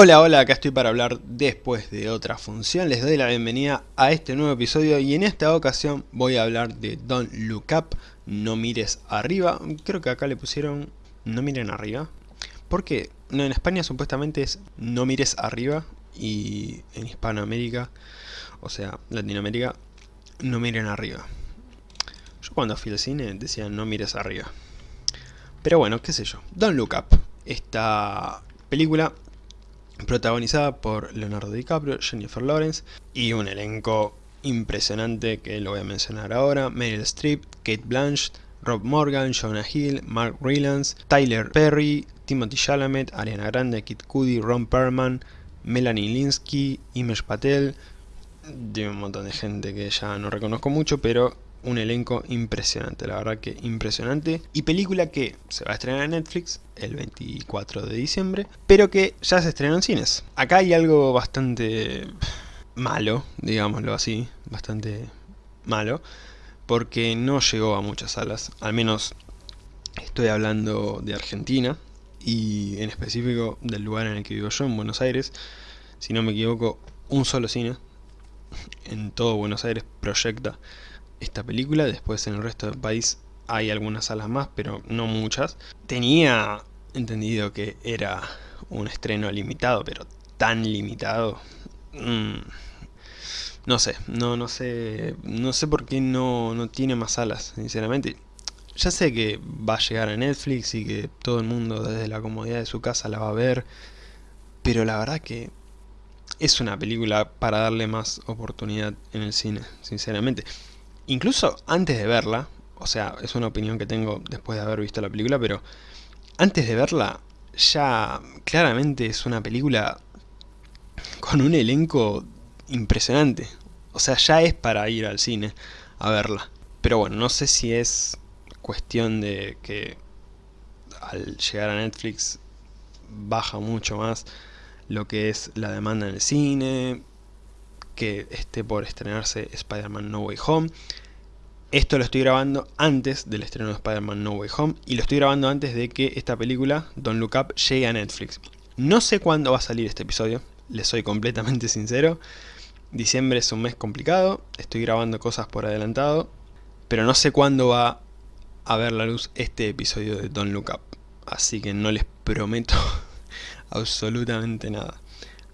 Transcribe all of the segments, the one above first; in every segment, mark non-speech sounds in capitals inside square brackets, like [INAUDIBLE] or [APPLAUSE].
Hola, hola, acá estoy para hablar después de otra función. Les doy la bienvenida a este nuevo episodio y en esta ocasión voy a hablar de Don't Look Up, No Mires Arriba. Creo que acá le pusieron No Miren Arriba. Porque no, en España supuestamente es No Mires Arriba y en Hispanoamérica, o sea, Latinoamérica, No Miren Arriba. Yo cuando fui al cine decía No Mires Arriba. Pero bueno, qué sé yo. Don't Look Up. Esta película protagonizada por Leonardo DiCaprio, Jennifer Lawrence y un elenco impresionante que lo voy a mencionar ahora, Meryl Streep, Kate Blanchett, Rob Morgan, Jonah Hill, Mark Rylance, Tyler Perry, Timothy Chalamet, Ariana Grande, Kid Cudi, Ron Perlman, Melanie Linsky, Imesh Patel, de un montón de gente que ya no reconozco mucho, pero un elenco impresionante, la verdad que impresionante. Y película que se va a estrenar en Netflix el 24 de diciembre, pero que ya se estrenó en cines. Acá hay algo bastante malo, digámoslo así, bastante malo, porque no llegó a muchas salas, al menos estoy hablando de Argentina, y en específico del lugar en el que vivo yo, en Buenos Aires, si no me equivoco, un solo cine en todo Buenos Aires proyecta esta película, después en el resto del país hay algunas salas más, pero no muchas. Tenía entendido que era un estreno limitado, pero tan limitado... Mm, no sé, no, no sé, no sé por qué no, no tiene más salas, sinceramente. Ya sé que va a llegar a Netflix y que todo el mundo desde la comodidad de su casa la va a ver, pero la verdad que es una película para darle más oportunidad en el cine, sinceramente. Incluso antes de verla, o sea, es una opinión que tengo después de haber visto la película, pero antes de verla, ya claramente es una película con un elenco impresionante. O sea, ya es para ir al cine a verla. Pero bueno, no sé si es cuestión de que al llegar a Netflix baja mucho más lo que es la demanda en el cine, que esté por estrenarse Spider-Man No Way Home. Esto lo estoy grabando antes del estreno de Spider-Man No Way Home y lo estoy grabando antes de que esta película, Don't Look Up, llegue a Netflix. No sé cuándo va a salir este episodio, les soy completamente [LAUGHS] sincero. Diciembre es un mes complicado, estoy grabando cosas por adelantado, pero no sé cuándo va a ver la luz este episodio de Don't Look Up. Así que no les prometo [LAUGHS] absolutamente nada.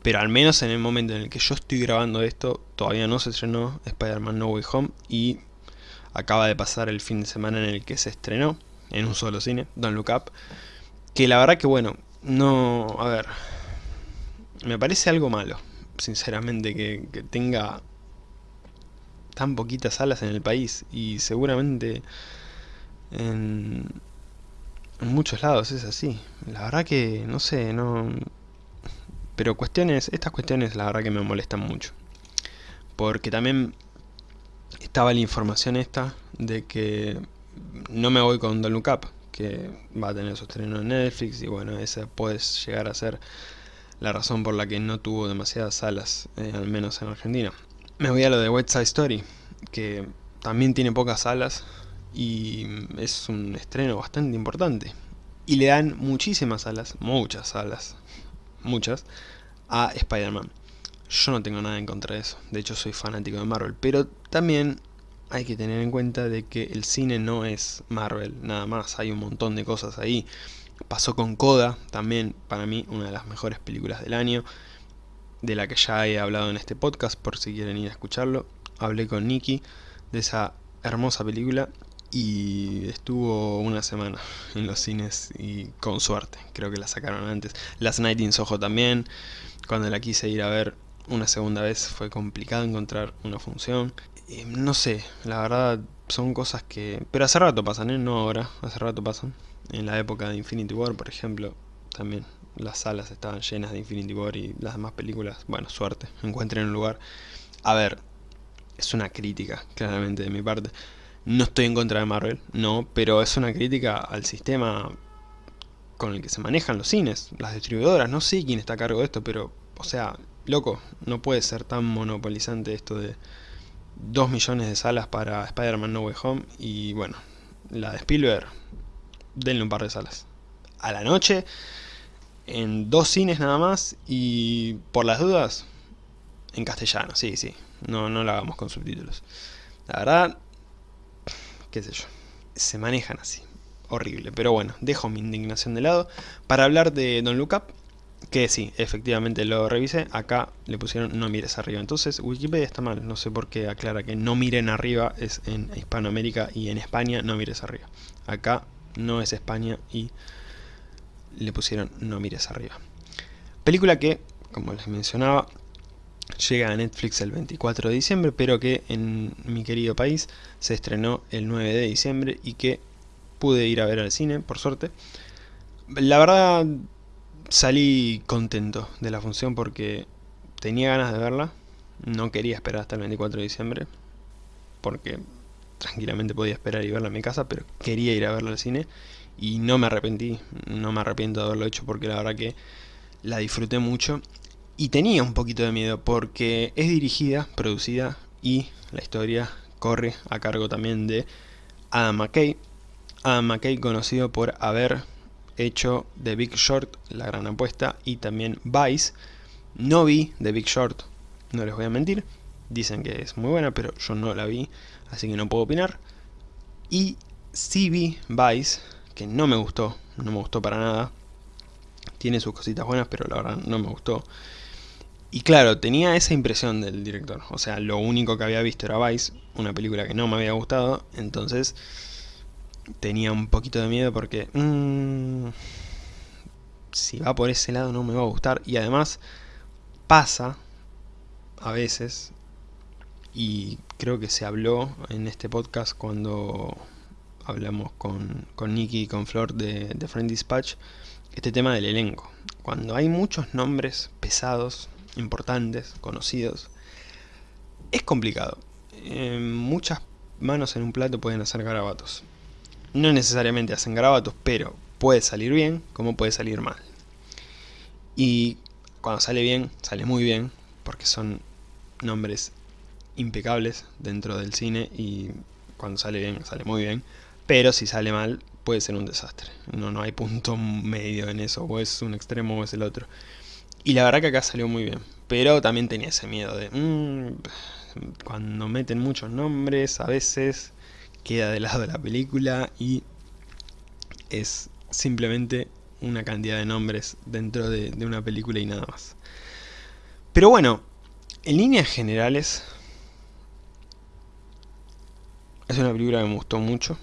Pero al menos en el momento en el que yo estoy grabando esto, todavía no se estrenó Spider-Man No Way Home y acaba de pasar el fin de semana en el que se estrenó, en un solo cine, Don't Look Up. Que la verdad que bueno, no... a ver... Me parece algo malo, sinceramente, que, tenga tan poquitas salas en el país y seguramente en, en muchos lados es así. La verdad que, no sé, no... Pero cuestiones, estas cuestiones la verdad que me molestan mucho. Porque también estaba la información esta de que no me voy con Don't Look Up, que va a tener su estreno en Netflix y bueno, esa puede llegar a ser la razón por la que no tuvo demasiadas salas, eh, al menos en Argentina. Me voy a lo de West Side Story, que también tiene pocas salas y es un estreno bastante importante. Y le dan muchísimas salas, muchas salas, muchas, a Spider-Man. Yo no tengo nada en contra de eso, de hecho soy fanático de Marvel, pero también hay que tener en cuenta de que el cine no es Marvel, nada más, hay un montón de cosas ahí. Pasó con Coda, también para mí una de las mejores películas del año, de la que ya he hablado en este podcast, por si quieren ir a escucharlo. Hablé con Nicky de esa hermosa película y estuvo una semana [LAUGHS] en los cines y con suerte, creo que la sacaron antes. Last Night in también, cuando la quise ir a ver una segunda vez fue complicado encontrar una función. no sé, la verdad son cosas que... Pero hace rato pasan, ¿eh? No ahora, hace rato pasan. En la época de Infinity War, por ejemplo, también las salas estaban llenas de Infinity War y las demás películas, bueno, suerte, encuentren un lugar. A ver, es una crítica, claramente, de mi parte. No estoy en contra de Marvel, no, pero es una crítica al sistema con el que se manejan los cines, las distribuidoras, no sé quién está a cargo de esto, pero, o sea, loco, no puede ser tan monopolizante esto de 2 millones de salas para Spider-Man No Way Home y, bueno, la de Spielberg, denle un par de salas. A la noche, en dos cines nada más y por las dudas en castellano, sí, sí, no, no lo hagamos con subtítulos. La verdad, qué sé yo, se manejan así, horrible. Pero bueno, dejo mi indignación de lado para hablar de Don Look Up, que sí, efectivamente lo revisé, acá le pusieron no mires arriba. Entonces Wikipedia está mal, no sé por qué aclara que no miren arriba es en Hispanoamérica y en España no mires arriba. Acá no es España y le pusieron no mires arriba. Película que, como les mencionaba, llega a Netflix el 24 de diciembre, pero que en mi querido país se estrenó el 9 de diciembre y que pude ir a ver al cine, por suerte. La verdad salí contento de la función porque tenía ganas de verla, no quería esperar hasta el 24 de diciembre, porque tranquilamente podía esperar y verla en mi casa, pero quería ir a verla al cine y no me arrepentí, no me arrepiento de haberlo hecho porque la verdad que la disfruté mucho y tenía un poquito de miedo porque es dirigida, producida y la historia corre a cargo también de Adam McKay. Adam McKay conocido por haber hecho The Big Short, La Gran Apuesta, y también Vice. No vi The Big Short, no les voy a mentir. Dicen que es muy buena, pero yo no la vi, así que no puedo opinar. Y sí vi Vice, que no me gustó, no me gustó para nada. Tiene sus cositas buenas, pero la verdad no me gustó. Y claro, tenía esa impresión del director. O sea, lo único que había visto era Vice, una película que no me había gustado. Entonces, tenía un poquito de miedo porque... Mmm, si va por ese lado no me va a gustar. Y además, pasa, a veces, y creo que se habló en este podcast cuando hablamos con, con Nicky y con Flor de, de Friend Dispatch, este tema del elenco. Cuando hay muchos nombres pesados importantes, conocidos, es complicado. muchas manos en un plato pueden hacer garabatos. No necesariamente hacen garabatos, pero puede salir bien como puede salir mal. Y cuando sale bien, sale muy bien, porque son nombres impecables dentro del cine y cuando sale bien, sale muy bien. Pero si sale mal, puede ser un desastre. No, no hay punto medio en eso, o es un extremo o es el otro. Y la verdad que acá salió muy bien. Pero también tenía ese miedo de... Mm, cuando meten muchos nombres, a veces queda de lado la película y es simplemente una cantidad de nombres dentro de, de una película y nada más. Pero bueno, en líneas generales, es una película que me gustó mucho,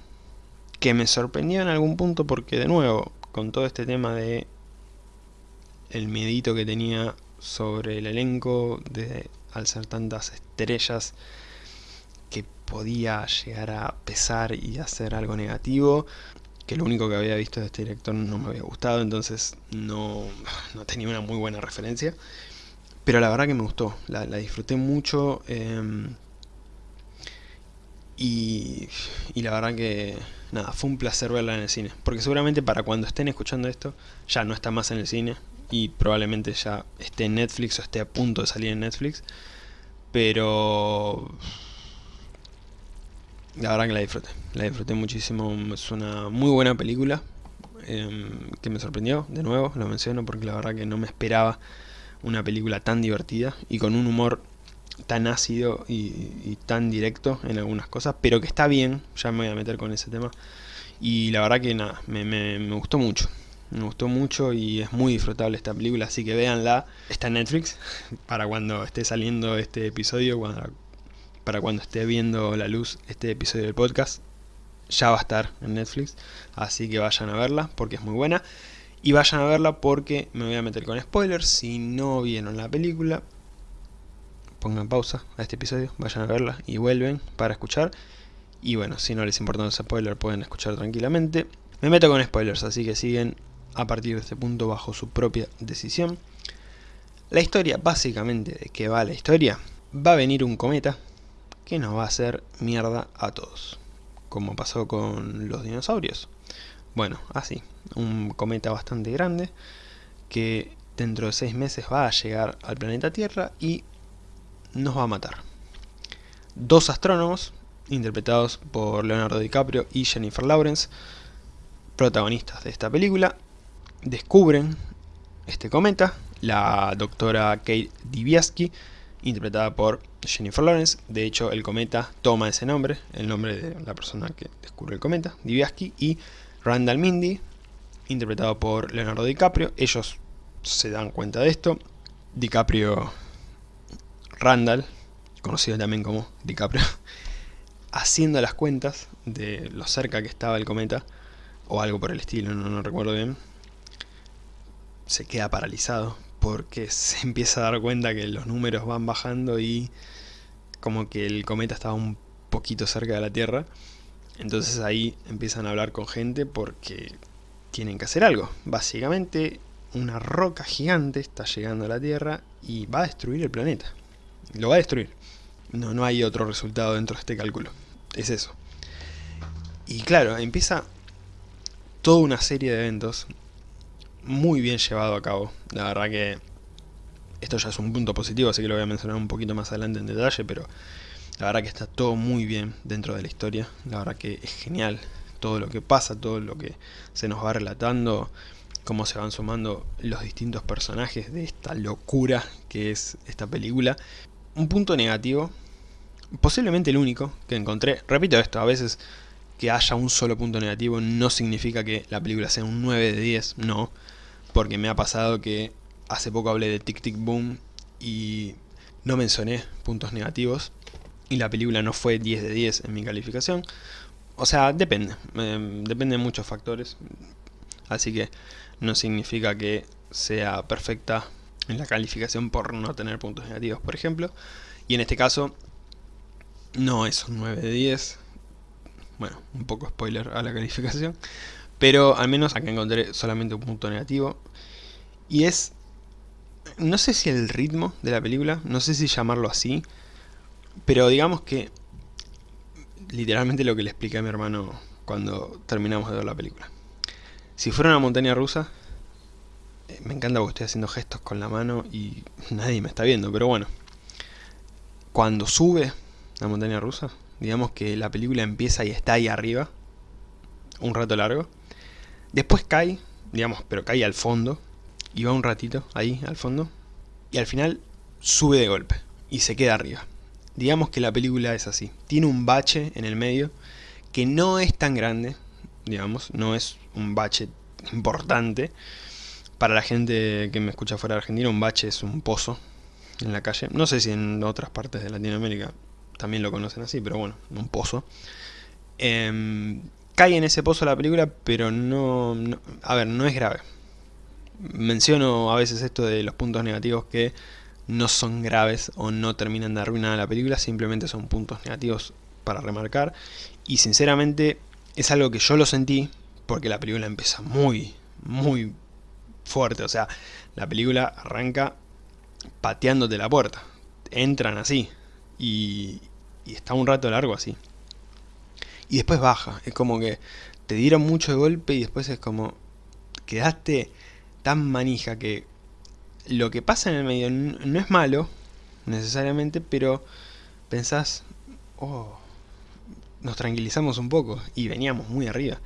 que me sorprendió en algún punto porque de nuevo, con todo este tema de el miedito que tenía sobre el elenco, de, al ser tantas estrellas, que podía llegar a pesar y hacer algo negativo, que lo único que había visto de este director no me había gustado, entonces no, no tenía una muy buena referencia. Pero la verdad que me gustó, la, disfruté mucho em, y, y la verdad que nada, fue un placer verla en el cine. Porque seguramente para cuando estén escuchando esto, ya no está más en el cine, y probablemente ya esté en Netflix o esté a punto de salir en Netflix. Pero la verdad que la disfruté, la disfruté muchísimo, es una muy buena película em, que me sorprendió, de nuevo, lo menciono porque la verdad que no me esperaba una película tan divertida y con un humor tan ácido y, tan directo en algunas cosas, pero que está bien, ya me voy a meter con ese tema, y la verdad que nada, me, me gustó mucho, me gustó mucho y es muy disfrutable esta película, así que véanla. Está en Netflix, [LAUGHS] para cuando esté saliendo este episodio, para cuando esté viendo la luz este episodio del podcast, ya va a estar en Netflix. Así que vayan a verla porque es muy buena. Y vayan a verla porque me voy a meter con spoilers. Si no vieron la película, pongan pausa a este episodio, vayan a verla y vuelven para escuchar. Y bueno, si no les importa los spoilers pueden escuchar tranquilamente. Me meto con spoilers, así que siguen a partir de este punto bajo su propia decisión. La historia, básicamente de qué va la historia, va a venir un cometa que nos va a hacer mierda a todos, como pasó con los dinosaurios. Bueno, así, un cometa bastante grande que dentro de seis meses va a llegar al planeta Tierra y nos va a matar. Dos astrónomos, interpretados por Leonardo DiCaprio y Jennifer Lawrence, protagonistas de esta película, descubren este cometa, la doctora Kate Dibiaski, interpretada por Jennifer Lawrence. De hecho, el cometa toma ese nombre, el nombre de la persona que descubre el cometa, Dibiaski, y Randall Mindy, interpretado por Leonardo DiCaprio. Ellos se dan cuenta de esto. DiCaprio, Randall, conocido también como DiCaprio, [LAUGHS] haciendo las cuentas de lo cerca que estaba el cometa, o algo por el estilo, no, no recuerdo bien, se queda paralizado porque se [LAUGHS] empieza a dar cuenta que los números van bajando y como que el cometa estaba un poquito cerca de la Tierra. Entonces ahí empiezan a hablar con gente porque tienen que hacer algo. Básicamente una roca gigante está llegando a la Tierra y va a destruir el planeta. Lo va a destruir. No, no hay otro resultado dentro de este cálculo. Es eso. Y claro, empieza toda una serie de eventos muy bien llevado a cabo. La verdad que esto ya es un punto positivo, así que lo voy a mencionar un poquito más adelante en detalle, pero la verdad que está todo muy bien dentro de la historia. La verdad que es genial todo lo que pasa, todo lo que se nos va relatando, cómo se van sumando los distintos personajes de esta locura que es esta película. Un punto negativo, posiblemente el único que encontré, repito esto, a veces que haya un solo punto negativo no significa que la película sea un 9 de 10, no. Porque me ha pasado que hace poco hablé de Tic Tic Boom y no mencioné puntos negativos. Y la película no fue 10 de 10 en mi calificación. O sea, depende. Eh, depende de muchos factores. Así que no significa que sea perfecta en la calificación por no tener puntos negativos, por ejemplo. Y en este caso, no es un 9 de 10 bueno, un poco spoiler a la calificación. Pero al menos acá encontré solamente un punto negativo. Y es... No sé si el ritmo de la película, no sé si llamarlo así. Pero digamos que... Literalmente lo que le expliqué a mi hermano cuando terminamos de ver la película. Si fuera una montaña rusa... Eh, me encanta porque estoy haciendo gestos con la mano y nadie me está viendo, pero bueno. Cuando sube la montaña rusa, digamos que la película empieza y está ahí arriba, un rato largo, después cae, digamos, pero cae al fondo, y va un ratito ahí al fondo, y al final sube de golpe, y se queda arriba. Digamos que la película es así, tiene un bache en el medio, que no es tan grande, digamos, no es un bache importante, para la gente que me escucha fuera de Argentina, un bache es un pozo en la calle. No sé si en otras partes de Latinoamérica también lo conocen así, pero bueno, un pozo. Em, cae en ese pozo la película, pero no, A ver, no es grave. Menciono a veces esto de los puntos negativos que no son graves o no terminan de arruinar la película, simplemente son puntos negativos para remarcar. Y sinceramente es algo que yo lo sentí porque la película empieza muy, muy fuerte. O sea, la película arranca pateándote la puerta. Entran así. Y, y está un rato largo así. Y después baja, es como que te dieron mucho de golpe y después es como quedaste tan manija que lo que pasa en el medio no es malo necesariamente, pero pensás, oh, nos tranquilizamos un poco y veníamos muy arriba.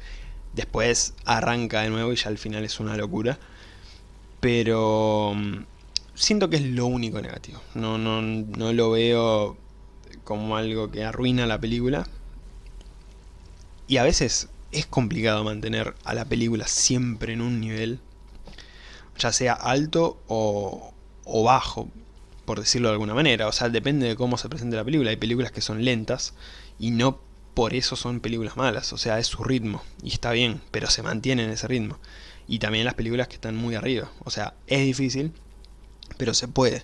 Después arranca de nuevo y ya al final es una locura. Pero mm, siento que es lo único negativo. No, no, no lo veo como algo que arruina la película. Y a veces es complicado mantener a la película siempre en un nivel, ya sea alto o, o bajo, por decirlo de alguna manera. O sea, depende de cómo se presente la película. Hay películas que son lentas y no por eso son películas malas. O sea, es su ritmo y está bien, pero se mantiene en ese ritmo. Y también las películas que están muy arriba. O sea, es difícil, pero se puede.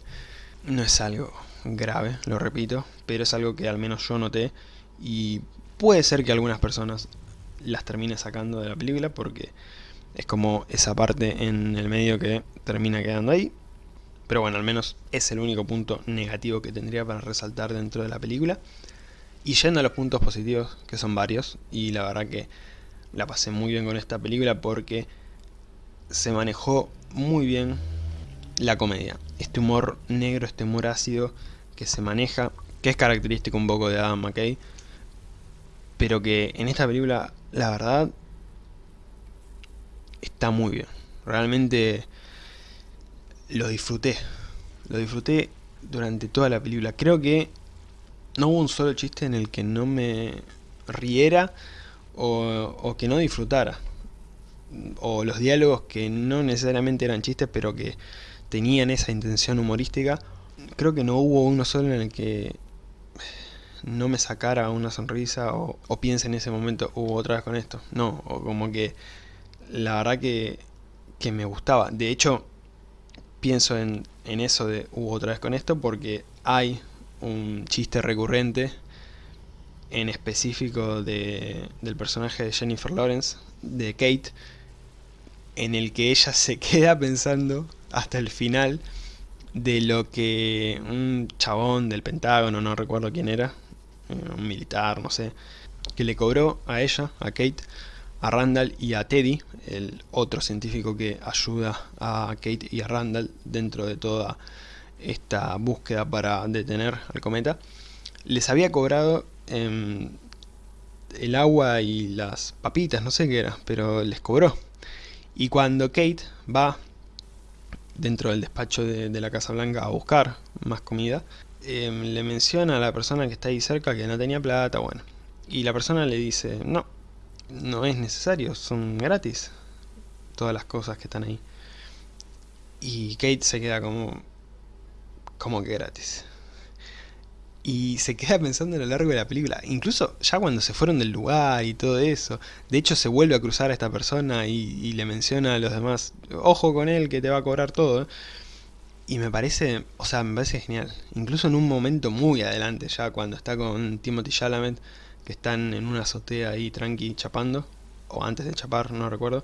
No es algo grave, lo repito, pero es algo que al menos yo noté y puede ser que algunas personas las termine sacando de la película porque es como esa parte en el medio que termina quedando ahí. Pero bueno, al menos es el único punto negativo que tendría para resaltar dentro de la película. Y yendo a los puntos positivos, que son varios, y la verdad que la pasé muy bien con esta película porque se manejó muy bien la comedia. Este humor negro, este humor ácido que se maneja, que es característico un poco de Adam McKay, pero que en esta película, la verdad, está muy bien. Realmente lo disfruté. Lo disfruté durante toda la película. Creo que no hubo un solo chiste en el que no me riera o, que no disfrutara. O los diálogos que no necesariamente eran chistes, pero que tenían esa intención humorística. Creo que no hubo uno solo en el que no me sacara una sonrisa o, o piense en ese momento, hubo otra vez con esto. No, o como que la verdad que, que me gustaba. De hecho, pienso en, en eso de hubo otra vez con esto porque hay un chiste recurrente en específico de, del personaje de Jennifer Lawrence, de Kate, en el que ella se [LAUGHS] queda pensando hasta el final de lo que un chabón del Pentágono, no recuerdo quién era, un militar, no sé, que le cobró a ella, a Kate, a Randall y a Teddy, el otro científico que ayuda a Kate y a Randall dentro de toda esta búsqueda para detener al cometa, les había cobrado em, el agua y las papitas, no sé qué era, pero les cobró. Y cuando Kate va dentro del despacho de, la Casa Blanca a buscar más comida, em, le menciona a la persona que está ahí cerca que no tenía plata, bueno. Y la persona le dice, no, no es necesario, son gratis todas las cosas que están ahí. Y Kate se queda como, como que gratis. Y se queda pensando a lo largo de la película, incluso ya cuando se fueron del lugar y todo eso. De hecho se vuelve a cruzar a esta persona y, le menciona a los demás, ojo con él que te va a cobrar todo. Y me parece, o sea, me parece genial. Incluso en un momento muy adelante, ya cuando está con Timothy Chalamet, que están en una azotea ahí tranqui chapando, o antes de chapar, no recuerdo,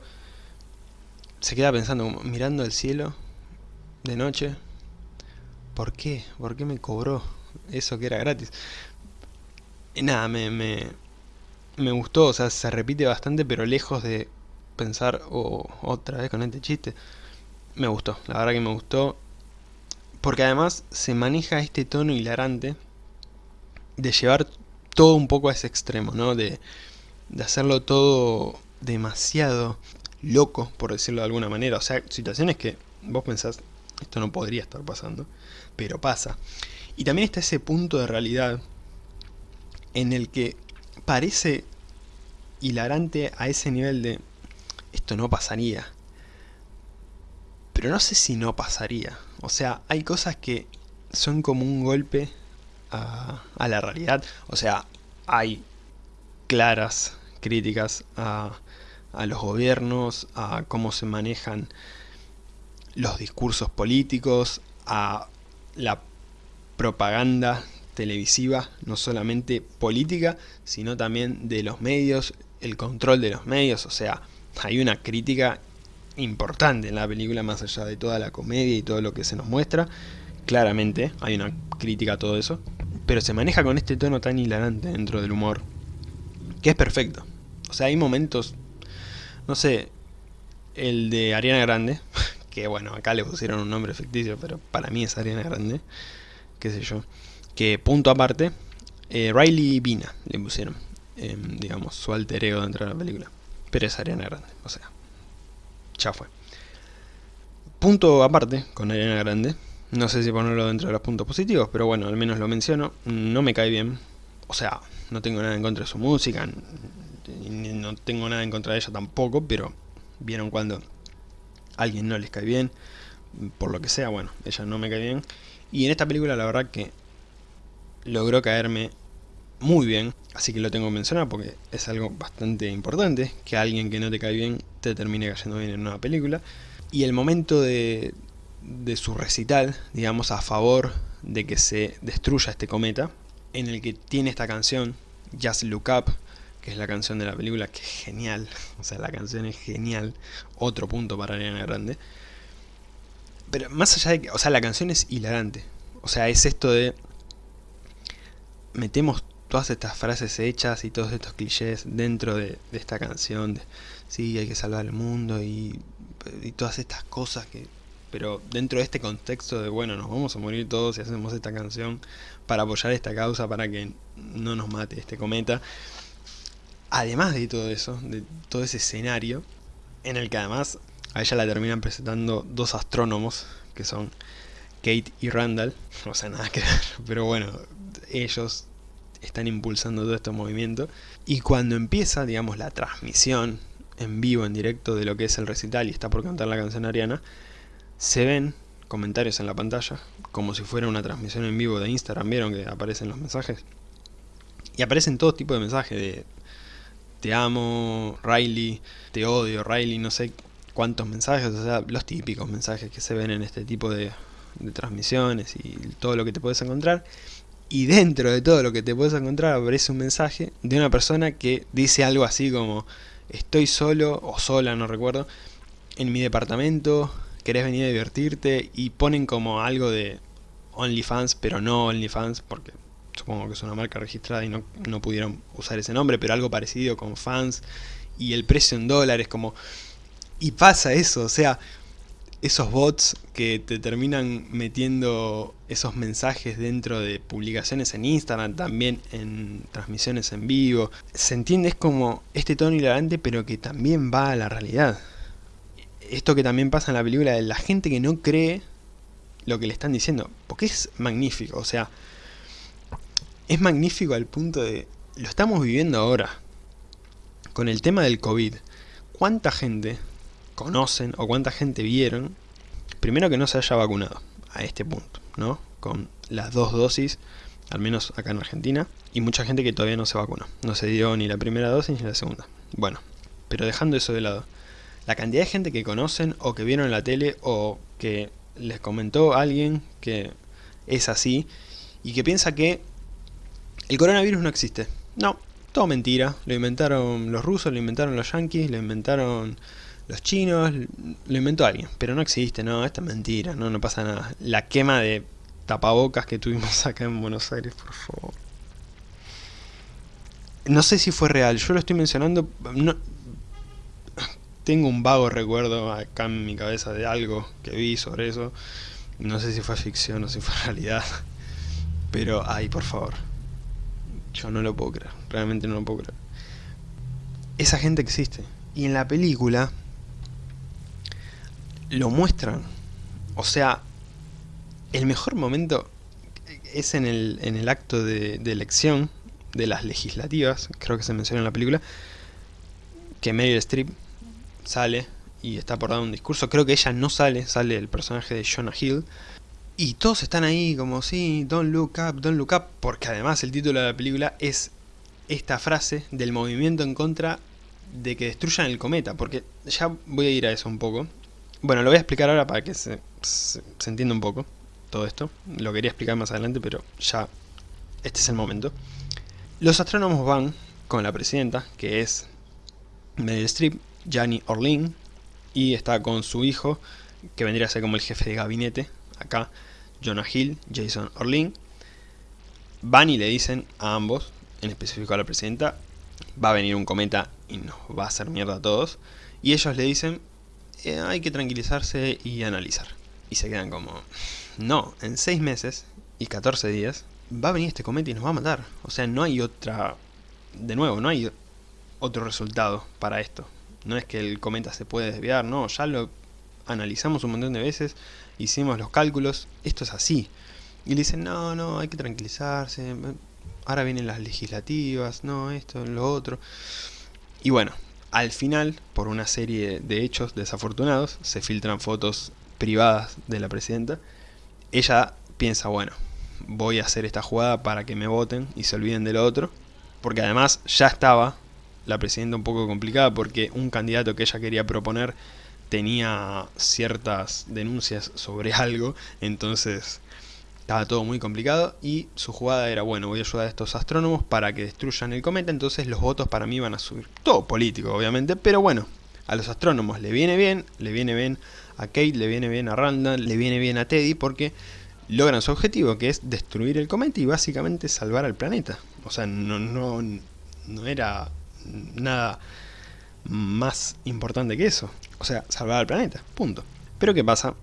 se queda pensando, mirando el cielo de noche, ¿por qué? ¿Por qué me cobró eso que era gratis? Y nada, me, me, me gustó, o sea, se repite bastante, pero lejos de pensar oh, otra vez con este chiste, me gustó, la verdad que me gustó, porque además se maneja este tono hilarante de llevar todo un poco a ese extremo, ¿no? De, de hacerlo todo demasiado loco, por decirlo de alguna manera. O sea, situaciones que vos pensás, esto no podría estar pasando, pero pasa. Y también está ese punto de realidad en el que parece hilarante a ese nivel de esto no pasaría. Pero no sé si no pasaría. O sea, hay cosas que son como un golpe a, la realidad. O sea, hay claras críticas a, a los gobiernos, a cómo se manejan los discursos políticos, a la propaganda televisiva, no solamente política, sino también de los medios, el control de los medios, o sea, hay una crítica importante en la película, más allá de toda la comedia y todo lo que se nos muestra, claramente hay una crítica a todo eso, pero se maneja con este tono tan hilarante dentro del humor, que es perfecto. O sea, hay momentos, no sé, el de Ariana Grande, [LAUGHS] que bueno, acá le pusieron un nombre ficticio, pero para mí es Ariana Grande, qué sé yo, que punto aparte, eh, Riley Vina le pusieron, em, digamos, su alter ego dentro de la película, pero es Ariana Grande, o sea, ya fue. Punto aparte con Ariana Grande, no sé si ponerlo dentro de los puntos positivos, pero bueno, al menos lo menciono. No me cae bien. O sea, no tengo nada en contra de su música, no tengo nada en contra de ella tampoco, pero vieron cuando a alguien no les cae bien, por lo que sea, bueno, ella no me cae bien. Y en esta película la verdad que logró caerme muy bien, así que lo tengo que mencionar porque es algo bastante importante, que alguien que no te cae bien te termine cayendo bien en una película. Y el momento de, de su recital, digamos, a favor de que se destruya este cometa, en el que tiene esta canción, Just Look Up, que es la canción de la película, que es genial, [LAUGHS] o sea, la canción es genial, otro punto para Ariana Grande. Pero más allá de que, o sea, la canción es hilarante, o sea, es esto de, metemos todas estas frases hechas y todos estos clichés dentro de, esta canción, de, sí, hay que salvar el mundo y, y todas estas cosas que pero dentro de este contexto de, bueno, nos vamos a morir todos si hacemos esta canción para apoyar esta causa, para que no nos mate este cometa. Además de todo eso, de todo ese escenario, en el que además A ella la terminan presentando dos astrónomos, que son Kate y Randall. [LAUGHS] O sea, nada que ver, pero bueno, ellos están impulsando todo este movimiento. Y cuando empieza, digamos, la transmisión en vivo, en directo de lo que es el recital y está por cantar la canción ariana, se ven comentarios en la pantalla, como si fuera una transmisión en vivo de Instagram, ¿vieron que aparecen los mensajes? Y aparecen todo tipo de mensajes de te amo, Riley, te odio, Riley, no sé cuántos mensajes, o sea, los típicos mensajes que se ven en este tipo de, de transmisiones y todo lo que te puedes encontrar. Y dentro de todo lo que te puedes encontrar aparece un mensaje de una persona que dice algo así como estoy solo o sola, no recuerdo, en mi departamento, querés venir a divertirte y ponen como algo de OnlyFans, pero no OnlyFans porque supongo que es una marca registrada y no, no pudieron usar ese nombre, pero algo parecido con fans y el precio en dólares como... Y pasa eso, o sea, esos bots que te terminan metiendo esos mensajes dentro de publicaciones en Instagram, también en transmisiones en vivo. Se entiende es como este tono hilarante pero que también va a la realidad. Esto que también pasa en la película de la gente que no cree lo que le están diciendo. Porque es magnífico, o sea, es magnífico al punto de... Lo estamos viviendo ahora. Con el tema del COVID. ¿Cuánta gente conocen o cuánta gente vieron, primero que no se haya vacunado a este punto, ¿no? Con las dos dosis, al menos acá en Argentina, y mucha gente que todavía no se vacunó. No se dio ni la primera dosis ni la segunda. Bueno, pero dejando eso de lado, la cantidad de gente que conocen o que vieron en la tele o que les comentó alguien que es así y que piensa que el coronavirus no existe. No, todo mentira. Lo inventaron los rusos, lo inventaron los yanquis, lo inventaron los chinos, lo inventó alguien, pero no existe, no, esto es mentira, no, no pasa nada. La quema de tapabocas que tuvimos [LAUGHS] acá en Buenos Aires, por favor. No sé si fue real, yo lo estoy mencionando, no, tengo un vago recuerdo acá en mi cabeza de algo que vi sobre eso. No sé si fue ficción o si fue [LAUGHS] realidad. Pero, ay, por favor. Yo no lo puedo creer. Realmente no lo puedo creer. Esa gente existe. Y en la película lo muestran. O sea, el mejor momento es en el, en el acto de, elección de las legislativas, creo que se menciona en la película, que Meryl Streep sale y está por dar un discurso. Creo que ella no sale, sale el personaje de Jonah Hill. Y todos están ahí como, sí, don't look up, don't look up, porque además el título de la película es esta frase del movimiento en contra de que destruyan el cometa, porque ya voy a ir a eso un poco. Bueno, lo voy a explicar ahora para que se, entienda un poco todo esto. Lo quería explicar más adelante, pero ya este es el momento. Los astrónomos van con la presidenta, que es Meryl Streep, Gianni Orlin, y está con su hijo, que vendría a ser como el jefe de gabinete, acá, Jonah Hill, Jason Orlin. Van y le dicen a ambos, en específico a la presidenta, va a venir un cometa y nos va a hacer mierda a todos. Y ellos le dicen, eh, hay que tranquilizarse y analizar. Y se quedan como, no, en 6 meses y 14 días va a venir este cometa y nos va a matar. O sea, no hay otra, de nuevo, no hay otro resultado para esto. No es que el cometa se puede desviar, no, ya lo analizamos un montón de veces, hicimos los cálculos, esto es así. Y le dicen, no, no, hay que tranquilizarse, ahora vienen las legislativas, no, esto, lo otro. Y bueno, al final, por una serie de hechos desafortunados, se filtran fotos privadas de la presidenta. Ella piensa, bueno, voy a hacer esta jugada para que me voten y se olviden de lo otro. Porque además ya estaba la presidenta un poco complicada porque un candidato que ella quería proponer tenía ciertas denuncias sobre [LAUGHS] algo, entonces estaba todo muy complicado y su jugada era, bueno, voy a ayudar a estos astrónomos para que destruyan el cometa, entonces los votos para mí van a subir. Todo político, obviamente, pero bueno, a los astrónomos le viene bien, le viene bien a Kate, le viene bien a Randall, le viene bien a Teddy, porque logran su objetivo, que es destruir el cometa y básicamente salvar al planeta. O sea, no, no, no era nada más importante que eso. O sea, salvar al planeta, punto. Pero ¿qué pasa?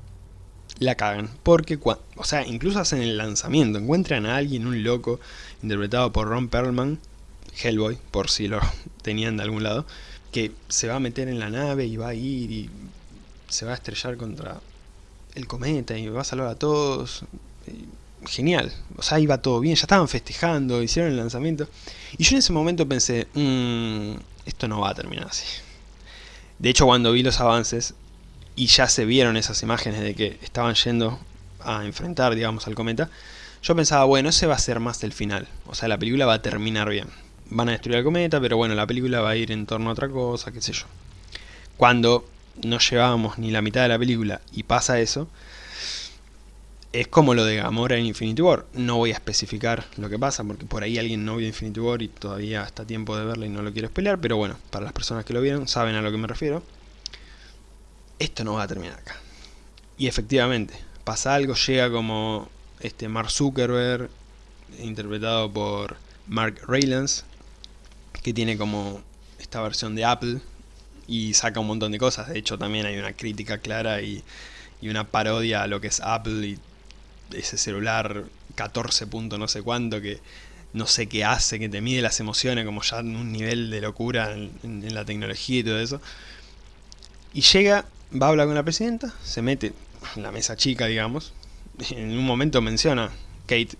La cagan. Porque, o sea, incluso hacen el lanzamiento, encuentran a alguien, un loco, interpretado por Ron Perlman, Hellboy, por si lo [LAUGHS] tenían de algún lado, que se va a meter en la nave y va a ir y se va a estrellar contra el cometa y va a salvar a todos. Genial, o sea, iba todo bien, ya estaban festejando, hicieron el lanzamiento. Y yo en ese momento pensé, mmm, esto no va a terminar así. De hecho, cuando vi los avances y ya se vieron esas imágenes de que estaban yendo a enfrentar, digamos, al cometa, yo pensaba, bueno, ese va a ser más el final. O sea, la película va a terminar bien. Van a destruir al cometa, pero bueno, la película va a ir en torno a otra cosa, qué sé yo. Cuando no llevábamos ni la mitad de la película y pasa eso, es como lo de Gamora en Infinity War. No voy a especificar lo que pasa, porque por ahí alguien no vio Infinity War y todavía está tiempo de verla y no lo quiero pelear, pero bueno, para las personas que lo vieron saben a lo que me refiero. Esto no va a terminar acá. Y efectivamente, pasa algo, llega como este Mark Zuckerberg, interpretado por Mark Rylance, que tiene como esta versión de Apple, y saca un montón de cosas. De hecho, también hay una crítica clara y, y una parodia a lo que es Apple y ese celular 14 punto no sé cuánto que no sé qué hace, que te mide las emociones como ya un nivel de locura en, la tecnología y todo eso. Y llega, va a hablar con la presidenta, se mete en la mesa chica, digamos. En un momento menciona, Kate,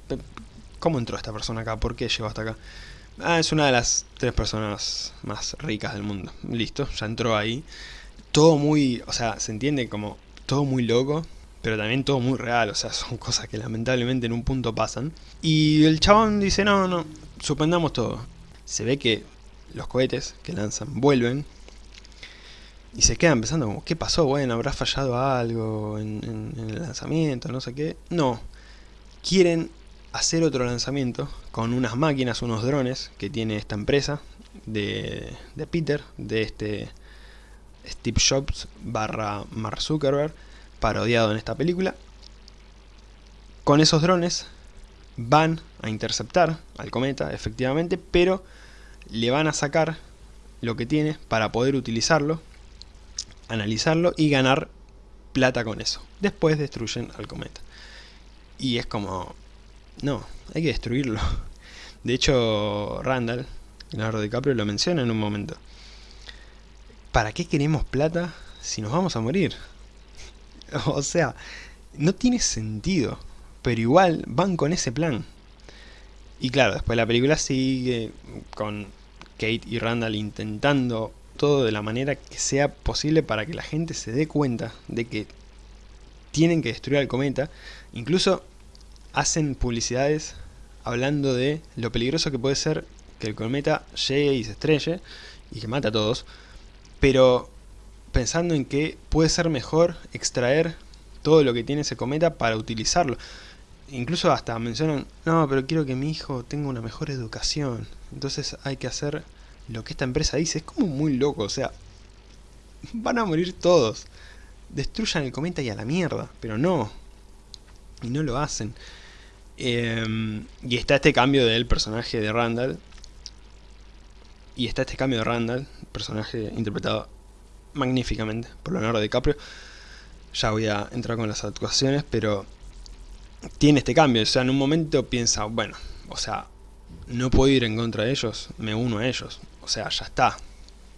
¿cómo entró esta persona acá? ¿Por qué llegó hasta acá? Ah, es una de las tres personas más ricas del mundo. Listo, ya entró ahí. Todo muy, o sea, se entiende como todo muy loco, pero también todo muy real, o sea, [LAUGHS] son cosas que lamentablemente en un punto pasan. Y el chabón dice, no, no, suspendamos todo. Se ve que los cohetes que lanzan vuelven y se quedan pensando como, ¿qué pasó? Bueno, ¿habrá fallado algo en, el lanzamiento? No sé qué. No, quieren hacer otro lanzamiento con unas máquinas, unos drones que tiene esta empresa de, Peter, de este Steve Jobs barra Mark Zuckerberg, parodiado en esta película. Con esos drones van a interceptar al cometa, efectivamente, pero le van a sacar lo que tiene para poder utilizarlo, analizarlo y ganar plata con eso. Después destruyen al cometa. Y es como, no, hay que destruirlo. De hecho, Randall, Leonardo DiCaprio, lo menciona en un momento. ¿Para qué queremos plata si nos vamos a morir? [LAUGHS] o sea, no tiene sentido. Pero igual van con ese plan. Y claro, después la película sigue con Kate y Randall intentando todo de la manera que sea posible para que la gente se dé cuenta de que tienen que destruir al cometa. Incluso hacen publicidades hablando de lo peligroso que puede ser que el cometa llegue y se estrelle y que mate a todos, pero pensando en que puede ser mejor extraer todo lo que tiene ese cometa para utilizarlo. Incluso hasta mencionan, no, pero quiero que mi hijo tenga una mejor educación, entonces hay que hacer lo que esta empresa dice. Es como muy loco, o sea, van a morir todos. Destruyan el cometa y a la mierda, pero no. Y no lo hacen. Em, y está este cambio del personaje de Randall. Y está este cambio de Randall, personaje interpretado magníficamente por Leonardo DiCaprio. Ya voy a entrar con las actuaciones, pero tiene este cambio. O sea, en un momento piensa, bueno, o sea, no puedo ir en contra de ellos, me uno a ellos. O sea, ya está.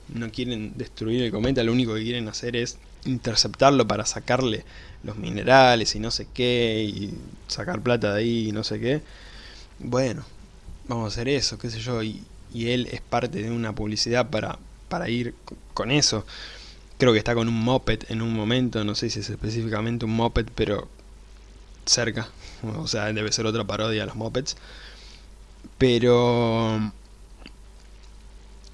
No quieren destruir el cometa, lo único que quieren hacer es interceptarlo para sacarle los minerales y no sé qué, y sacar plata de ahí y no sé qué. Bueno, vamos a hacer eso, qué sé yo, y, él es parte de una publicidad para, para ir con eso. Creo que está con un moped en un momento, no sé si es específicamente un moped, pero cerca. [LAUGHS] O sea, debe ser otra parodia a los mopeds. Pero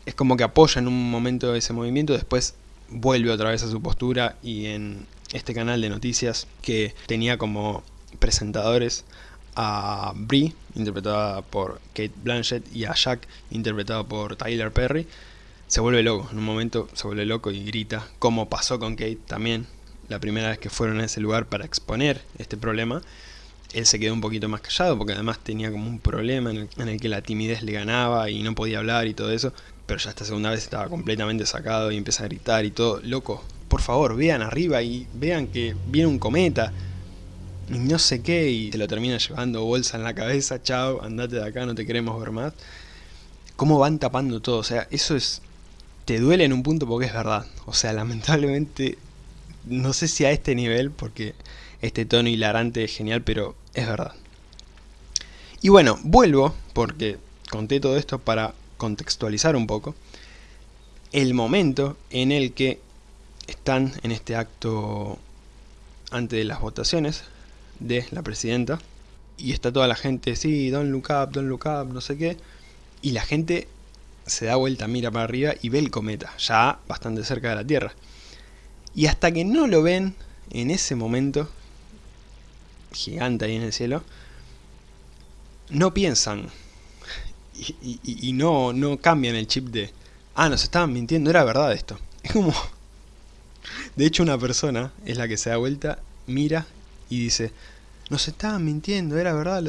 es como que apoya en un momento ese movimiento, después vuelve otra vez a su postura y en este canal de noticias que tenía como presentadores a Brie, interpretada por Kate Blanchett, y a Jack, interpretado por Tyler Perry, se vuelve loco, en un momento se vuelve loco y grita, como pasó con Kate también, la primera vez que fueron a ese lugar para exponer este problema, él se quedó un poquito más callado porque además tenía como un problema en el, en el, que la timidez le ganaba y no podía hablar y todo eso pero ya esta segunda vez estaba completamente sacado y empieza a gritar y todo. Loco, por favor, vean arriba y vean que viene un cometa. Y no sé qué, y te lo termina llevando bolsa en la cabeza, chao, andate de acá, no te queremos ver más. Cómo van tapando todo, o sea, eso es... Te duele en un punto porque es verdad. O sea, [LAUGHS] lamentablemente no sé si a este nivel, porque este tono hilarante es genial, pero es verdad. Y bueno, vuelvo, porque conté todo esto para contextualizar un poco, el momento en el que están en este acto antes de las votaciones de la presidenta, y está toda la gente, sí, don't look up, don't look up, no sé qué, y la gente se da vuelta, mira para arriba y ve el cometa, ya bastante cerca de la Tierra. Y hasta que no lo ven, en ese momento, gigante ahí en el cielo, no piensan y, no, no cambian el chip de, ah, nos estaban mintiendo, era verdad esto. [LAUGHS] Es como... De hecho una persona es la que se da vuelta, mira y dice, nos estaban mintiendo, era verdad.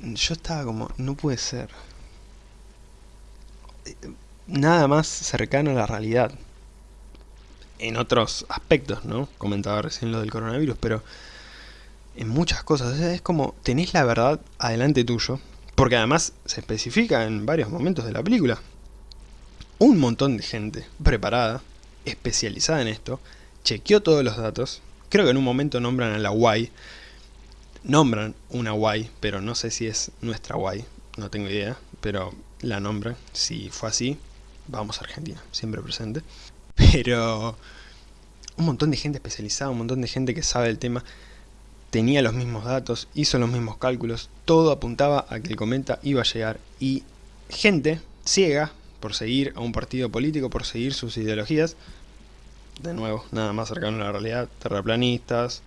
Yo estaba como, no puede ser. Nada más cercano a la realidad. En otros aspectos, ¿no? Comentaba recién lo del coronavirus, pero en muchas cosas. Es como, tenés la verdad adelante tuyo, porque además se especifica en varios momentos de la película. Un montón de gente preparada, especializada en esto, chequeó todos los datos. Creo que en un momento nombran a la Y. Nombran una Y, pero no sé si es nuestra Y. No tengo idea, pero la nombran. Si fue así, vamos a Argentina, siempre presente. Pero un montón de gente especializada, un montón de gente que sabe el tema tenía los mismos datos, hizo los mismos cálculos, todo apuntaba a que el cometa iba a llegar y gente ciega por seguir a un partido político, por seguir sus ideologías, de nuevo, nada más cercano a la realidad, terraplanistas,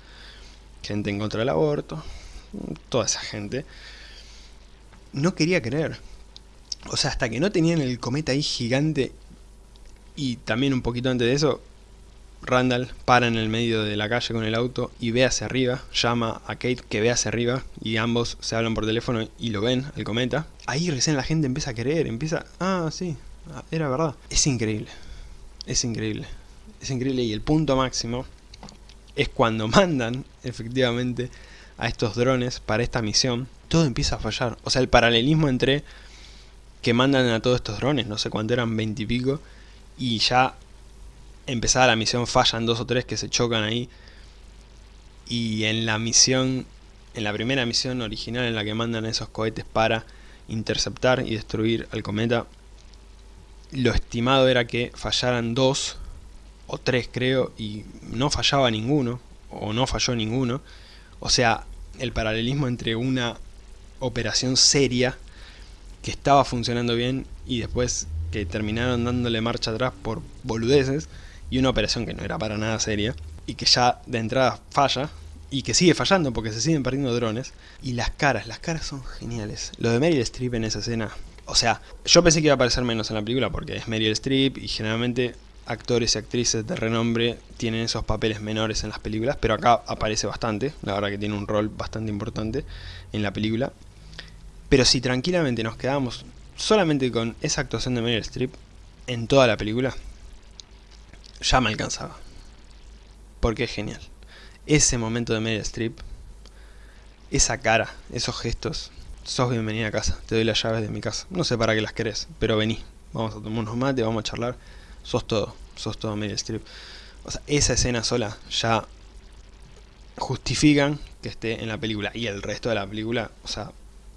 gente en contra del aborto, toda esa gente, no quería creer. O sea, hasta que no tenían el cometa ahí gigante y también un poquito antes de eso, Randall para en el medio de la calle con el auto y ve hacia arriba, llama a Kate que ve hacia arriba y ambos se hablan por teléfono y lo ven, el cometa. Ahí recién la gente empieza a creer, empieza, ah, sí, ah, era verdad. Es increíble, es increíble, es increíble y el punto máximo es cuando mandan efectivamente a estos drones para esta misión, todo empieza a fallar. O sea, el paralelismo entre que mandan a todos estos drones, no sé cuánto eran, veintipico, y, y ya empezada la misión fallan dos o tres que se chocan ahí. Y en la misión, en la primera misión original en la que mandan esos cohetes para interceptar y destruir al cometa, lo estimado era que fallaran dos o tres creo y no fallaba ninguno o no falló ninguno. O sea, el paralelismo entre una operación seria que estaba funcionando bien y después que terminaron dándole marcha atrás por boludeces y una operación que no era para nada seria y que ya de entrada falla y que sigue fallando porque se siguen perdiendo drones y las caras, las caras son geniales. Lo de Meryl Streep en esa escena, o sea, yo pensé que iba a aparecer menos en la película porque es Meryl Streep y generalmente actores y actrices de renombre tienen esos papeles menores en las películas, pero acá aparece bastante, la verdad que tiene un rol bastante importante en la película. Pero si tranquilamente nos quedamos solamente con esa actuación de Meryl Streep en toda la película, ya me alcanzaba. Porque es genial. Ese momento de Meryl Streep, esa cara, esos gestos, sos bienvenida a casa, te doy las llaves de mi casa. No sé para qué las querés, pero vení, vamos a tomar unos mates, vamos a charlar. Sos todo, sos todo Meryl Streep. O sea, esa escena sola ya justifican que esté en la película. Y el resto de la película, o sea,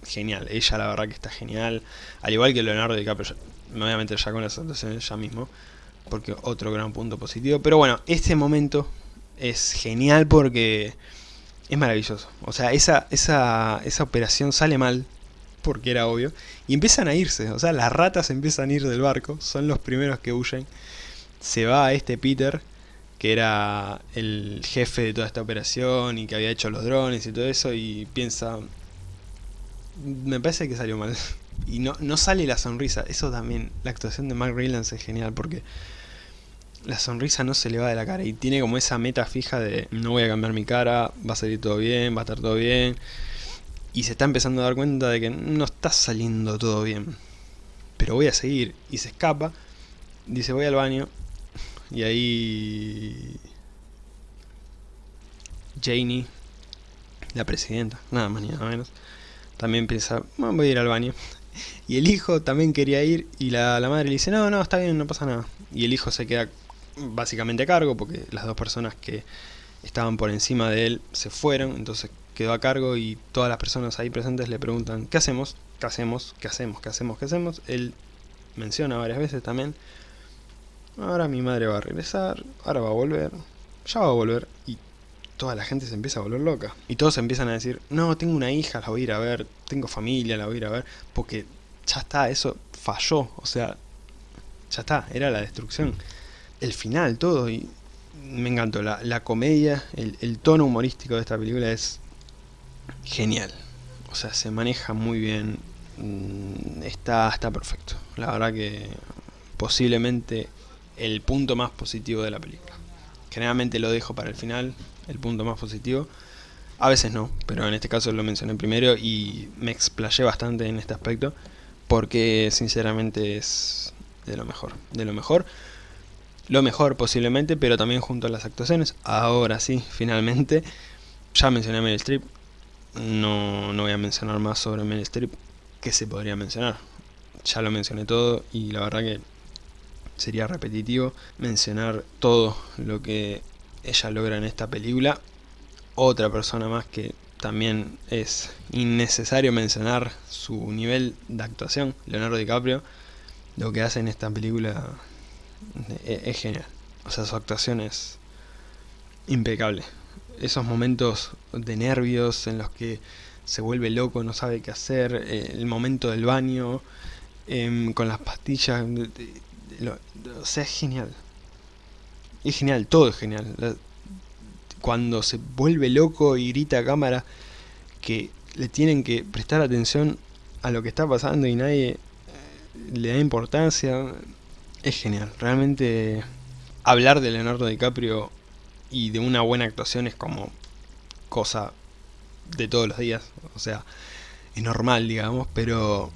genial. Ella la verdad que está genial. Al igual que Leonardo DiCaprio, meter ya con las actuaciones ya mismo porque otro gran punto positivo. Pero bueno, este momento es genial porque es maravilloso. O sea, esa, esa, esa operación sale mal, porque era obvio, y empiezan a irse. O sea, las ratas empiezan a ir del barco, son los primeros que huyen. Se va este Peter, que era el jefe de toda esta operación y que había hecho los drones y todo eso, y piensa, me parece que salió mal. [LAUGHS] Y no, no sale la sonrisa, eso también, la actuación de Mark Rylance es genial porque la sonrisa no se le va de la cara y tiene como esa meta fija de no voy a cambiar mi cara, va a salir todo bien, va a estar todo bien. Y se está empezando a dar cuenta de que no está saliendo todo bien. Pero voy a seguir. Y se escapa. Dice voy al baño. Y ahí... Janie, la presidenta, nada más ni nada menos, también piensa, voy a ir al baño. Y el hijo también quería ir y la, la madre le dice, no, no, está bien, no pasa nada. Y el hijo se queda básicamente a cargo, porque las dos personas que estaban por encima de él se fueron, entonces quedó a cargo y todas las personas ahí presentes le preguntan ¿qué hacemos? ¿qué hacemos? ¿qué hacemos? ¿qué hacemos? ¿qué hacemos? Él menciona varias veces también ahora mi madre va a regresar, ahora va a volver, ya va a volver y toda la gente se empieza a volver loca. Y todos empiezan a decir, no, tengo una hija, la voy a ir a ver, tengo familia, la voy a ir a ver, porque ya está, eso falló, o sea, ya está, era la destrucción. El final, todo, y me encantó, la, comedia, el, el tono humorístico de esta película es genial. O sea, se maneja muy bien, mm, está, está perfecto. La verdad que posiblemente el punto más positivo de la película. Generalmente lo dejo para el final, el punto más positivo. A veces no, pero en este caso lo mencioné primero y me explayé bastante en este aspecto porque sinceramente es de lo mejor, de lo mejor. Lo mejor posiblemente, pero también junto a las actuaciones. Ahora sí, [LAUGHS] finalmente, ya mencioné a Meryl Streep, no, no voy a mencionar más sobre Meryl Streep que se podría mencionar. Ya lo mencioné todo y la verdad que sería repetitivo mencionar todo lo que ella logra en esta película. Otra persona más que también es innecesario mencionar su nivel de actuación, Leonardo DiCaprio. Lo que hace en esta película es, genial. O sea, su actuación es impecable. Esos momentos de nervios en los que se vuelve loco, no sabe qué hacer, eh, el momento del baño, em, con las pastillas, o sea, es genial. Es genial, todo es genial. cuando se vuelve loco y grita a cámara que le tienen que prestar atención a lo que está pasando y nadie eh, le da importancia, es genial. Realmente hablar de Leonardo DiCaprio y de una buena actuación es como cosa de todos los días. O sea, es normal, digamos, pero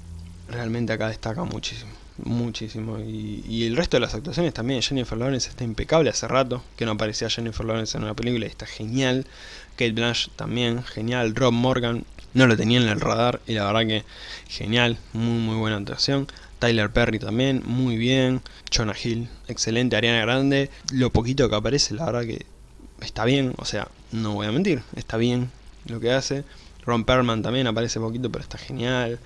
realmente acá destaca muchísimo muchísimo. Y, el resto de las actuaciones también. Jennifer Lawrence está impecable hace rato, que no aparecía Jennifer Lawrence en una película y está genial. Kate Blanchett también, genial. Rob Morgan, no lo tenía en el radar y la verdad que genial, muy muy buena actuación. Tyler Perry también, muy bien. Jonah Hill, excelente. Ariana Grande, lo poquito que aparece, la verdad que está bien. O sea, no voy a mentir, está bien lo que hace. Ron Perlman también aparece poquito, pero está genial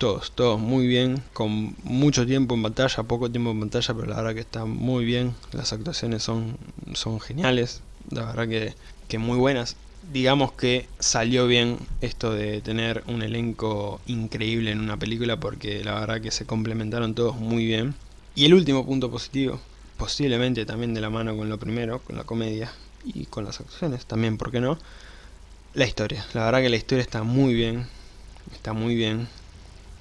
todos, todos muy bien, con mucho tiempo en pantalla, poco tiempo en pantalla, pero la verdad que está muy bien, las actuaciones son, son geniales, la verdad que, que muy buenas. Digamos que salió bien esto de tener un elenco increíble en una película porque la verdad que se complementaron todos muy bien. Y el último punto positivo, posiblemente también de la mano con lo primero, con la comedia y con las actuaciones también, ¿por qué no? La historia, la verdad que la historia está muy bien, está muy bien,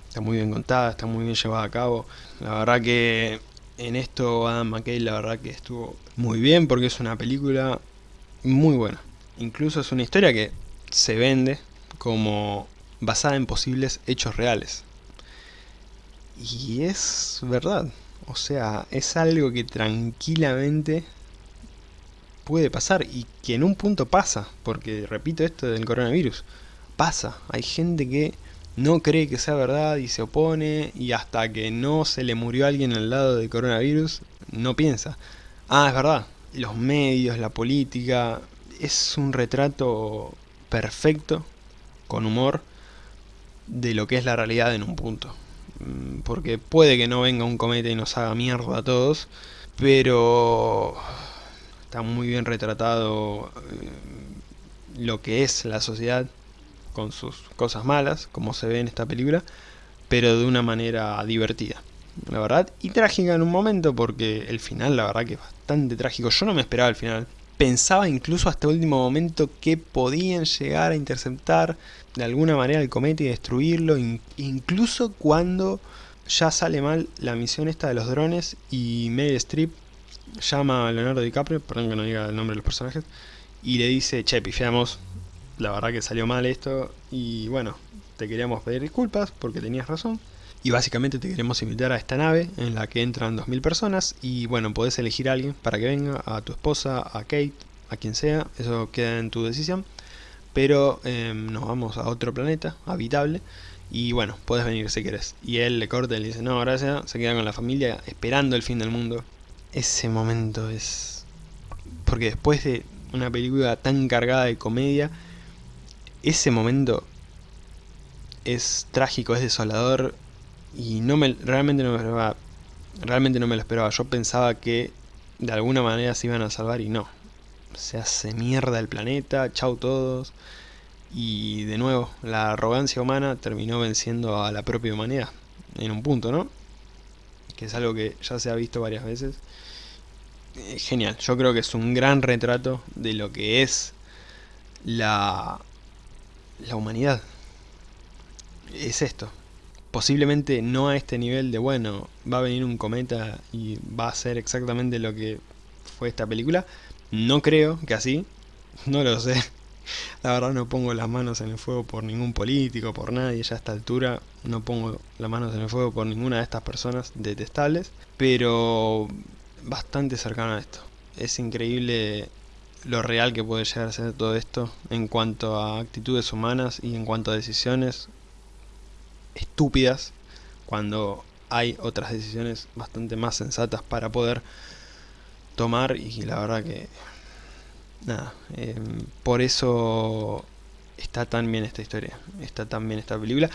está muy bien contada, está muy bien llevada a cabo. La verdad que en esto Adam McKay la verdad que estuvo muy bien porque es una película muy buena. Incluso es una historia que se vende como basada en posibles hechos reales. Y es verdad. O sea, es algo que tranquilamente puede pasar y que en un punto pasa. Porque, repito esto del coronavirus, pasa. Hay gente que no cree que sea verdad y se opone y hasta que no se le murió alguien al lado del coronavirus, no piensa. Ah, es verdad, los medios, la política, es un retrato perfecto, con humor, de lo que es la realidad en un punto. Mm, porque puede que no venga un cometa y nos haga mierda a todos, pero está muy bien retratado eh, lo que es la sociedad con sus cosas malas, como se ve en esta película, pero de una manera divertida, la verdad, y trágica en un momento, porque el final la verdad que es bastante trágico, yo no me esperaba el final, pensaba incluso hasta el último momento que podían llegar a interceptar de alguna manera el cometa y destruirlo, incluso cuando ya sale mal la misión esta de los drones y Meryl Streep llama a Leonardo DiCaprio, perdón que no diga el nombre de los personajes, y le dice, che, pifiamos, la verdad que salió mal esto y bueno, te queríamos pedir disculpas porque tenías razón. Y básicamente te queremos invitar a esta nave en la que entran 2000 personas y bueno, podés elegir a alguien para que venga, a tu esposa, a Kate, a quien sea, eso queda en tu decisión. Pero em, nos vamos a otro planeta habitable y bueno, puedes venir si querés. Y él le corta y le dice, no, gracias, se queda con la familia esperando el fin del mundo. ese momento es... Porque después de una película tan cargada de comedia, ese momento es trágico, es desolador y no me, realmente no me esperaba, realmente no me lo esperaba. Yo pensaba que de alguna manera se iban a salvar y no. Se hace mierda el planeta, chau todos. Y de nuevo, la arrogancia humana terminó venciendo a la propia humanidad. En un punto, ¿no? Que es algo que ya se ha visto varias veces. Eh, genial, yo creo que es un gran retrato de lo que es la, la humanidad. Es esto. Posiblemente no a este nivel de, bueno, va a venir un cometa y va a ser exactamente lo que fue esta película. No creo que así, [LAUGHS] no lo sé. [LAUGHS] La verdad no pongo las manos en el fuego por ningún político, por nadie, ya a esta altura no pongo las manos en el fuego por ninguna de estas personas detestables, pero bastante cercano a esto. Es increíble lo real que puede llegar a ser todo esto en cuanto a actitudes humanas y en cuanto a decisiones estúpidas cuando hay otras decisiones bastante más sensatas para poder tomar y la verdad que nada, em, por eso está tan bien esta historia, está tan bien esta película.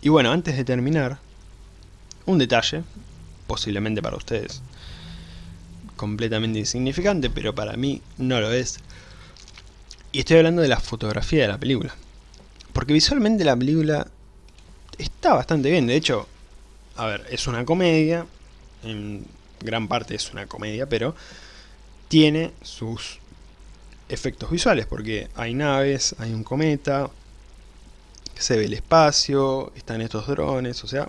Y bueno, antes de terminar, un detalle, posiblemente para ustedes, completamente insignificante, pero para mí no lo es. Y estoy hablando de la fotografía de la película. Porque visualmente la película está bastante bien, de hecho, a ver, es una comedia, en gran parte es una comedia, pero tiene sus efectos visuales, porque hay naves, hay un cometa, se ve el espacio, están estos drones, o sea,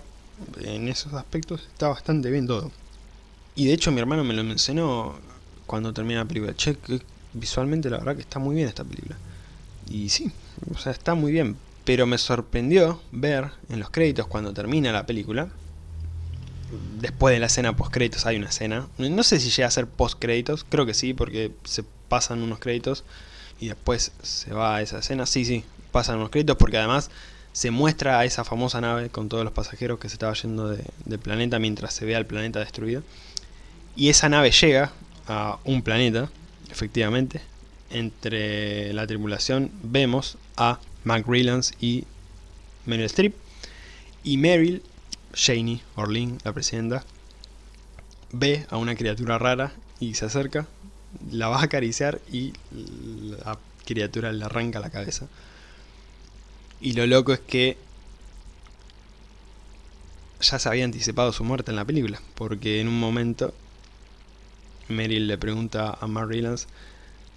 en esos aspectos está bastante bien todo. Y de hecho mi hermano me lo mencionó cuando termina la película, che, visualmente la verdad que está muy bien esta película. Y sí, o sea, está muy bien, pero me sorprendió ver en los créditos cuando termina la película, después de la escena post créditos hay una escena, no sé si llega a ser post créditos, creo que sí, porque se pasan unos créditos y después se va a esa escena. Sí, sí, pasan unos créditos porque además se muestra a esa famosa nave con todos los pasajeros que se estaba yendo del planeta mientras se ve al planeta destruido. Y esa nave llega a un planeta, efectivamente. Entre la tripulación vemos a Mac y Meryl Streep. Y Meryl, Janie Orlin, la presidenta, ve a una criatura rara y se acerca la va a acariciar y la criatura le arranca la cabeza. Y lo loco es que ya se había anticipado su muerte en la película, porque en un momento Meryl le pregunta a Mark Rylance,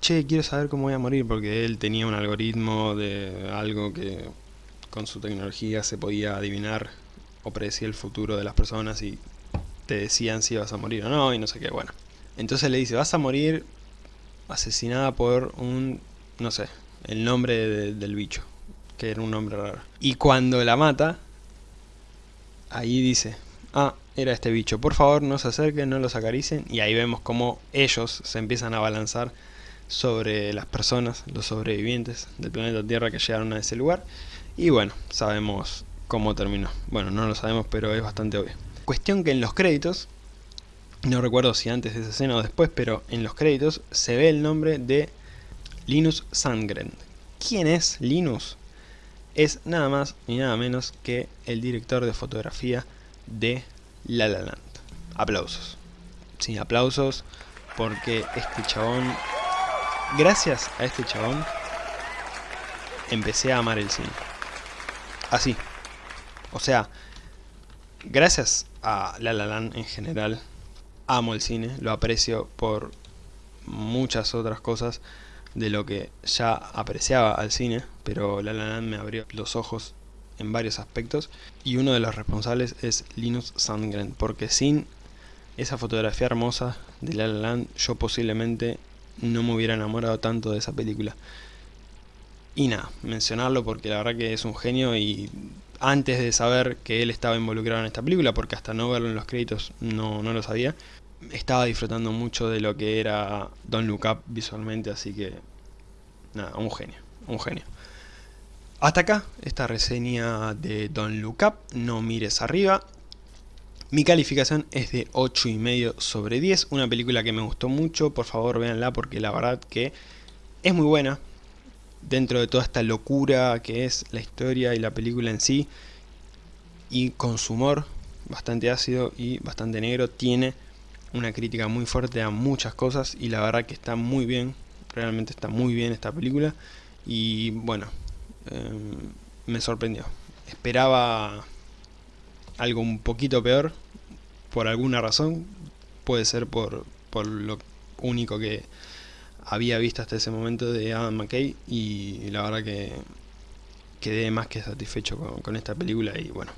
che, quiero saber cómo voy a morir, porque él tenía un algoritmo de algo que con su tecnología se podía adivinar o predecir el futuro de las personas y te decían si ibas a morir o no, y no sé qué, bueno. Entonces le dice, vas a morir asesinada por un, no sé, el nombre del bicho, que era un nombre raro. Y cuando la mata, ahí dice, ah, era este bicho, por favor no se acerquen, no los acaricien, y ahí vemos cómo ellos se empiezan a balanzar sobre las personas, los sobrevivientes del planeta Tierra que llegaron a ese lugar, y bueno, sabemos cómo terminó. Bueno, no lo sabemos, pero es bastante obvio. Cuestión que en los créditos no recuerdo si antes de esa escena o después, pero en los créditos se ve el nombre de Linus Sandgren. ¿Quién es Linus? Es nada más ni nada menos que el director de fotografía de La La Land. Aplausos. Sí, aplausos porque este chabón, gracias a este chabón, empecé a amar el cine. Así. O sea, gracias a La La Land en general, amo el cine, lo aprecio por muchas otras cosas de lo que ya apreciaba al cine, pero La La Land me abrió los ojos en varios aspectos y uno de los responsables es Linus Sandgren, porque sin esa fotografía hermosa de La La Land yo posiblemente no me hubiera enamorado tanto de esa película. Y nada, mencionarlo porque la verdad que es un genio y antes de saber que él estaba involucrado en esta película, porque hasta no verlo en los créditos no, no lo sabía, estaba disfrutando mucho de lo que era Don Look Up visualmente, así que nada, un genio, un genio. Hasta acá esta reseña de Don Look Up, no mires arriba. Mi calificación es de 8,5 sobre 10, una película que me gustó mucho, por favor véanla porque la verdad que es muy buena, dentro de toda esta locura que es la historia y la película en sí, y con su humor bastante ácido y bastante negro, tiene una crítica muy fuerte a muchas cosas y la verdad que está muy bien, realmente está muy bien esta película, y bueno, em, me sorprendió. Esperaba algo un poquito peor, por alguna razón, puede ser por, por lo único que había visto hasta ese momento de Adam McKay y la verdad que quedé más que satisfecho con, esta película y bueno,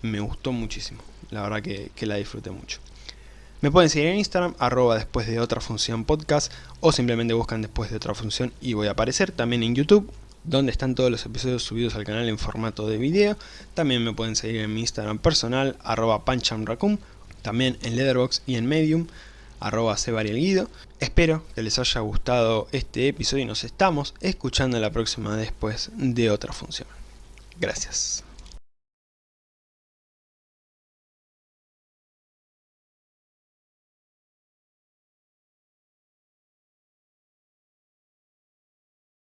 me gustó muchísimo, la verdad que, que, la disfruté mucho. Me pueden seguir en Instagram, arroba después de otra función podcast o simplemente buscan después de otra función y voy a aparecer también en YouTube donde están todos los episodios subidos al canal en formato de video. También me pueden seguir en mi Instagram personal, arroba panchamracum, también en Letterboxd y en Medium, arroba. Espero que les haya gustado este episodio y nos estamos escuchando la próxima después de otra función. Gracias.